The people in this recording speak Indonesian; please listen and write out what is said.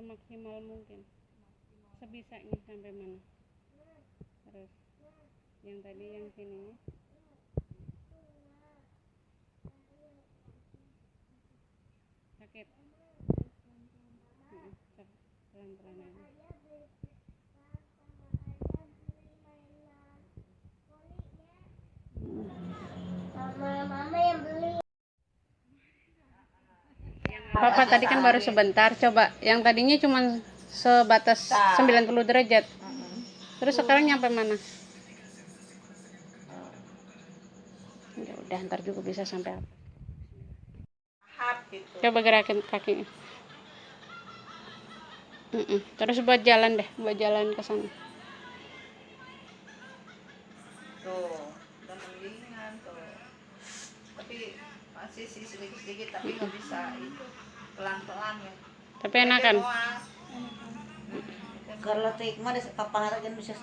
semaksimal mungkin. Sebisanya sampai mana? Terus yang tadi yang sininya sakit? Pelan-pelan aja Papa tadi kan baru sebentar. Coba yang tadinya cuma sebatas 90 derajat. Terus sekarang nyampe mana? Ya udah ntar juga bisa sampai apa. Gitu. coba gerakin kakinya. Terus buat jalan deh buat jalan ke sana. Tuh, udah mendingan tuh. Masih sih sedikit-sedikit tapi nggak bisa itu pelan-pelan ya. tapi enakan. Kalau tik mah papangaran bisa